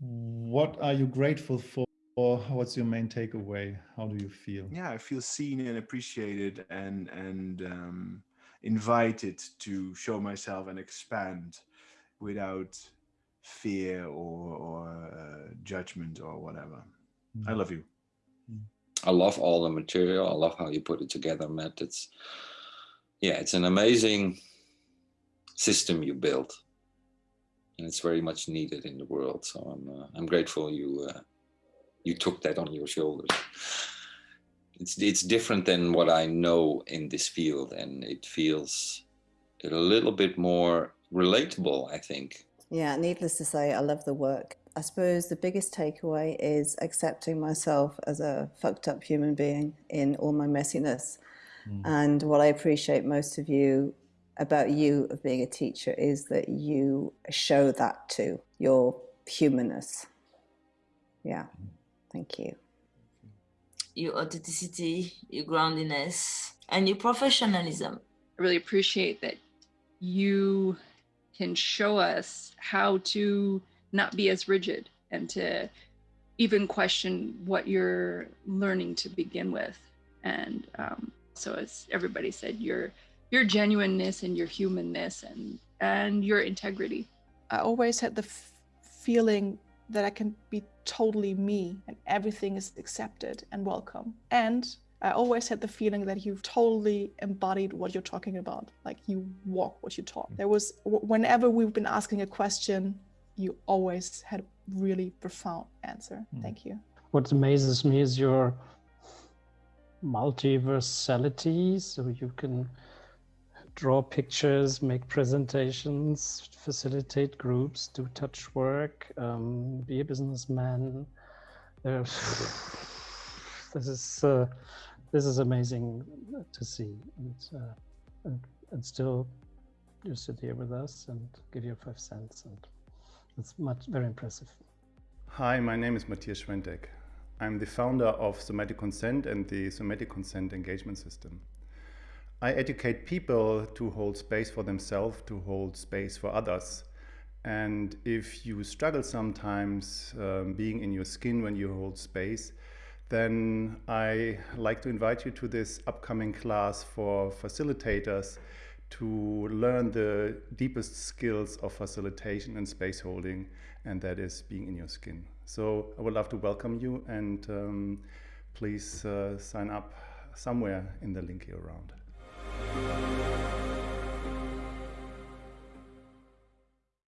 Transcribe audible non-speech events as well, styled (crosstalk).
what are you grateful for? Or what's your main takeaway? How do you feel? Yeah, I feel seen and appreciated and and um, invited to show myself and expand without fear or, or uh, judgment or whatever. Mm. I love you. Mm. I love all the material. I love how you put it together, Matt. It's yeah, it's an amazing system you built, and it's very much needed in the world. So I'm uh, I'm grateful you uh, you took that on your shoulders. It's it's different than what I know in this field, and it feels a little bit more relatable. I think. Yeah, needless to say, I love the work. I suppose the biggest takeaway is accepting myself as a fucked up human being in all my messiness. Mm. And what I appreciate most of you about you of being a teacher is that you show that to your humanness. Yeah. Thank you. Your authenticity, your groundedness, and your professionalism. I really appreciate that you can show us how to not be as rigid and to even question what you're learning to begin with. And um, so, as everybody said, your your genuineness and your humanness and and your integrity. I always had the feeling that I can be totally me and everything is accepted and welcome. And I always had the feeling that you've totally embodied what you're talking about. Like you walk what you talk. There was, whenever we've been asking a question, you always had a really profound answer. Mm. Thank you. What amazes me is your multiversality. So you can draw pictures, make presentations, facilitate groups, do touch work, um, be a businessman. (laughs) this is uh, this is amazing to see, and, uh, and, and still you sit here with us and give your five cents, and it's much very impressive. Hi, my name is Matthias Schwentek. I'm the founder of Somatic Consent and the Somatic Consent Engagement System. I educate people to hold space for themselves, to hold space for others. And if you struggle sometimes um, being in your skin when you hold space, then I like to invite you to this upcoming class for facilitators to learn the deepest skills of facilitation and space holding, and that is being in your skin. So I would love to welcome you and um, please uh, sign up somewhere in the link here around.